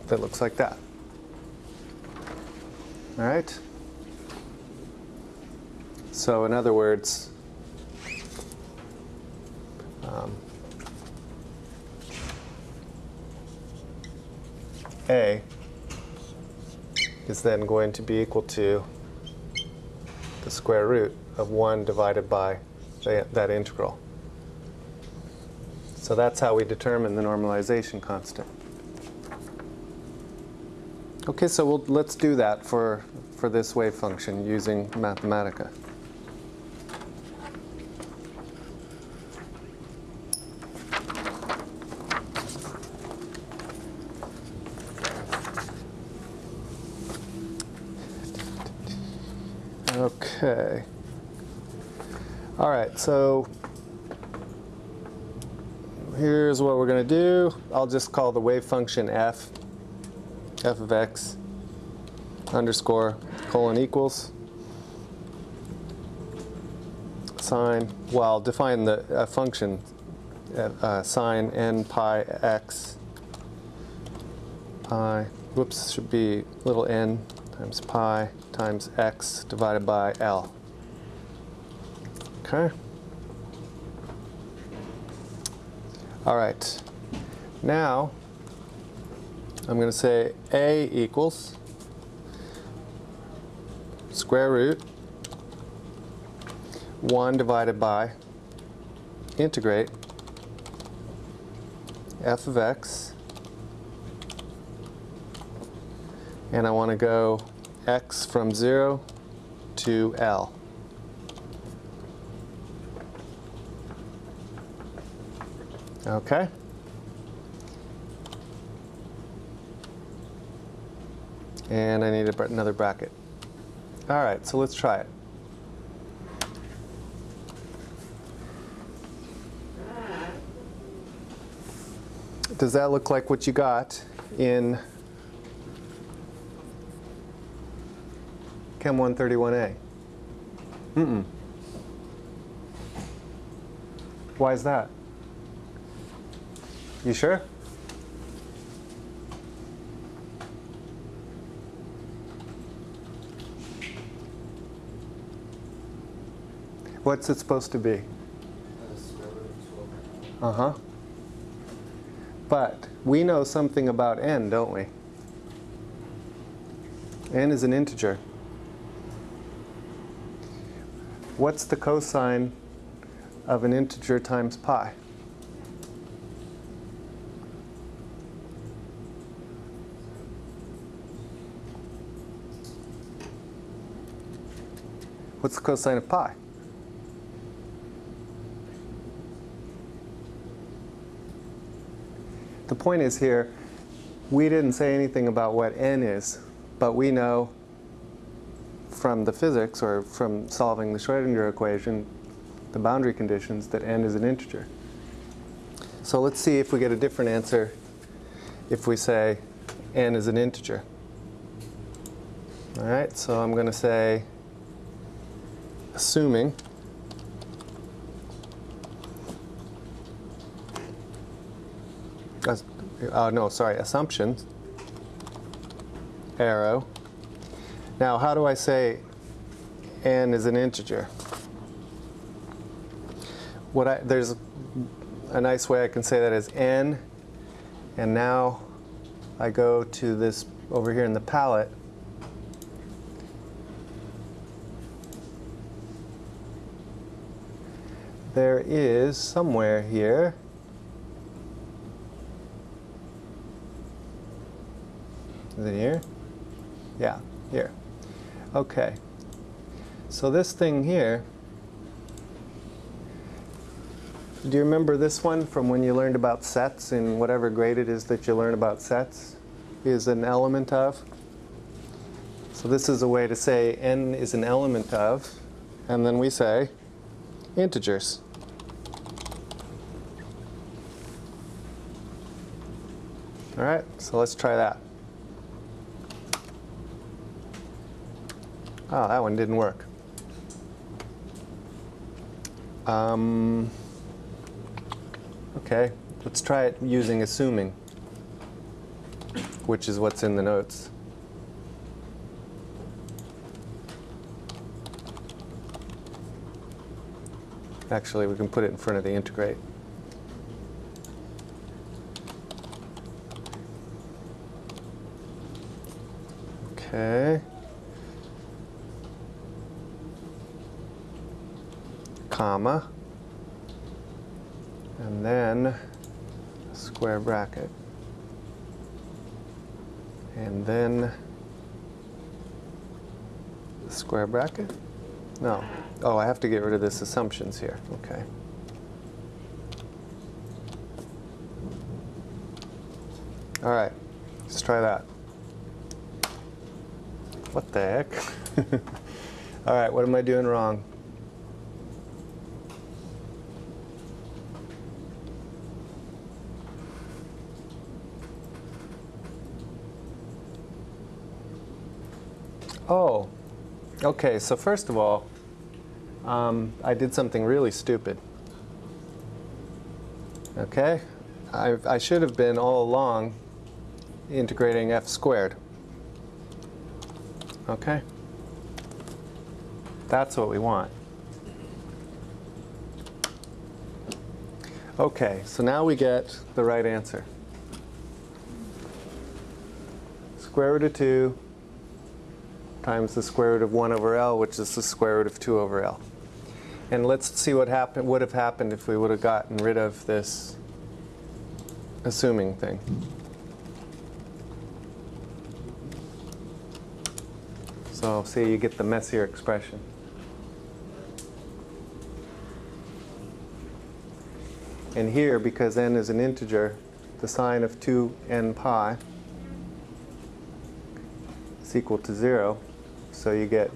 That looks like that. All right? So in other words, um, A is then going to be equal to the square root of 1 divided by the, that integral. So that's how we determine the normalization constant. Okay, so we'll, let's do that for, for this wave function using Mathematica. Okay. All right, so here's what we're going to do. I'll just call the wave function f f of x underscore colon equals sine, well, define the uh, function uh, uh, sine n pi x pi, whoops, should be little n times pi times x divided by L. Okay. All right. Now, I'm going to say A equals square root 1 divided by integrate f of x and I want to go x from 0 to L. Okay. And I need another bracket. All right, so let's try it. Does that look like what you got in Chem 131A? Mm-mm. Why is that? You sure? What's it supposed to be? Uh-huh. But we know something about n, don't we? n is an integer. What's the cosine of an integer times pi? What's the cosine of pi? The point is here, we didn't say anything about what n is, but we know from the physics or from solving the Schrodinger equation, the boundary conditions, that n is an integer. So let's see if we get a different answer if we say n is an integer. All right, so I'm going to say, assuming uh, no, sorry, assumptions, arrow. Now, how do I say n is an integer? What I, there's a nice way I can say that is n, and now I go to this over here in the palette. There is somewhere here Is it here? Yeah, here. Okay. So this thing here, do you remember this one from when you learned about sets in whatever grade it is that you learn about sets? Is an element of. So this is a way to say n is an element of, and then we say integers. All right, so let's try that. Oh, that one didn't work. Um, okay, let's try it using assuming, which is what's in the notes. Actually, we can put it in front of the integrate. Okay. Comma, and then square bracket. And then square bracket? No. Oh, I have to get rid of this assumptions here. Okay. All right, let's try that. What the heck? *laughs* All right, what am I doing wrong? Oh, okay. So first of all, um, I did something really stupid. Okay? I, I should have been all along integrating f squared. Okay? That's what we want. Okay, so now we get the right answer. Square root of 2 times the square root of 1 over L, which is the square root of 2 over L. And let's see what happened, would have happened if we would have gotten rid of this assuming thing. So see, you get the messier expression. And here, because n is an integer, the sine of 2n pi is equal to 0. So you get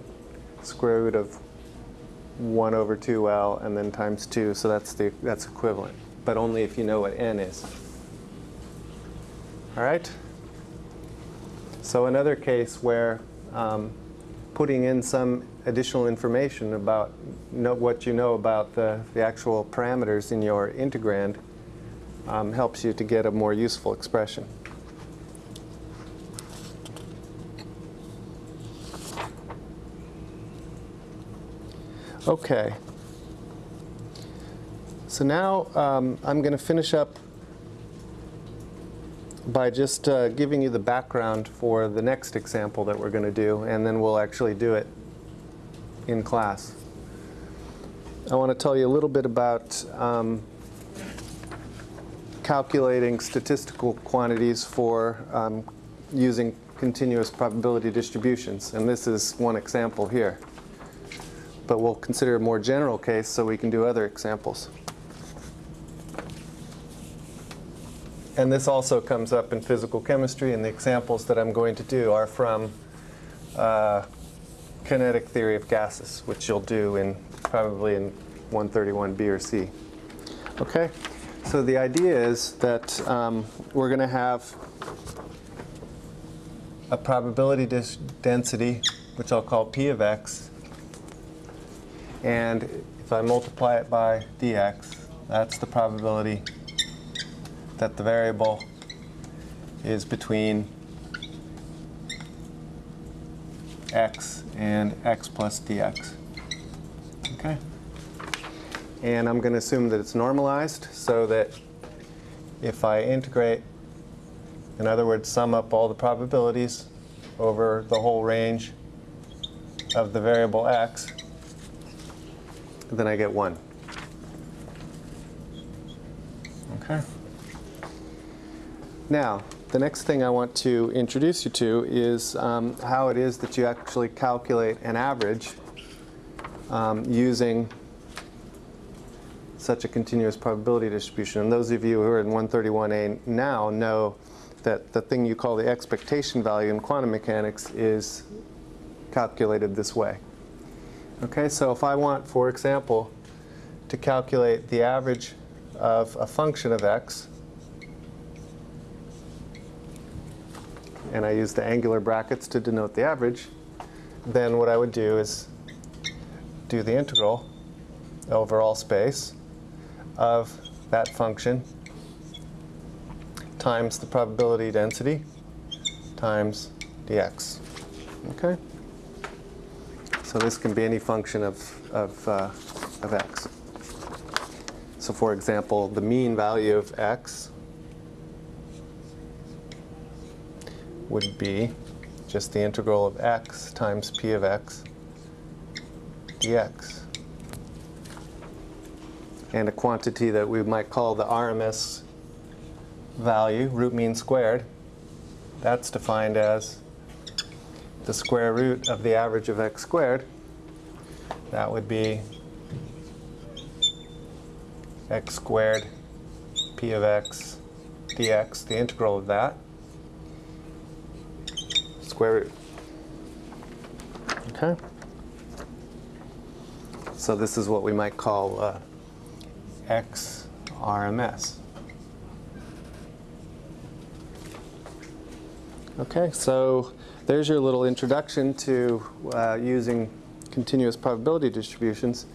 square root of 1 over 2L and then times 2, so that's, the, that's equivalent. But only if you know what n is. All right? So another case where um, putting in some additional information about know what you know about the, the actual parameters in your integrand um, helps you to get a more useful expression. Okay. So now um, I'm going to finish up by just uh, giving you the background for the next example that we're going to do, and then we'll actually do it in class. I want to tell you a little bit about um, calculating statistical quantities for um, using continuous probability distributions. And this is one example here. But we'll consider a more general case so we can do other examples. And this also comes up in physical chemistry, and the examples that I'm going to do are from uh, kinetic theory of gases, which you'll do in probably in 131B or C. Okay, so the idea is that um, we're going to have a probability density, which I'll call P of x, and if I multiply it by dx, that's the probability that the variable is between x and x plus dx. Okay? And I'm going to assume that it's normalized so that if I integrate, in other words, sum up all the probabilities over the whole range of the variable x, then I get 1. Okay? Now, the next thing I want to introduce you to is um, how it is that you actually calculate an average um, using such a continuous probability distribution. And those of you who are in 131A now know that the thing you call the expectation value in quantum mechanics is calculated this way. Okay, so if I want, for example, to calculate the average of a function of x, and I use the angular brackets to denote the average, then what I would do is do the integral over all space of that function times the probability density times dx. Okay? So this can be any function of, of, uh, of x. So for example, the mean value of x would be just the integral of x times p of x dx. And a quantity that we might call the RMS value, root mean squared, that's defined as the square root of the average of x squared. That would be x squared p of x dx, the integral of that square root. Okay? So this is what we might call uh, x RMS. Okay, so there's your little introduction to uh, using continuous probability distributions.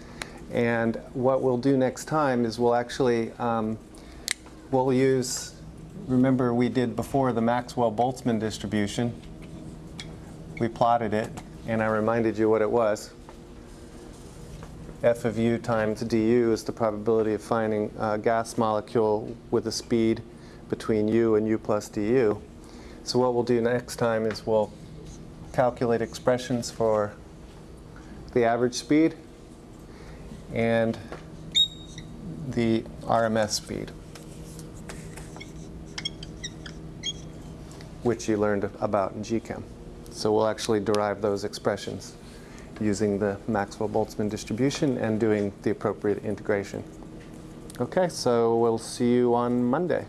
And what we'll do next time is we'll actually, um, we'll use, remember we did before the Maxwell-Boltzmann distribution, we plotted it, and I reminded you what it was. F of u times du is the probability of finding a gas molecule with a speed between u and u plus du. So what we'll do next time is we'll calculate expressions for the average speed and the RMS speed, which you learned about in GChem. So we'll actually derive those expressions using the Maxwell-Boltzmann distribution and doing the appropriate integration. Okay, so we'll see you on Monday.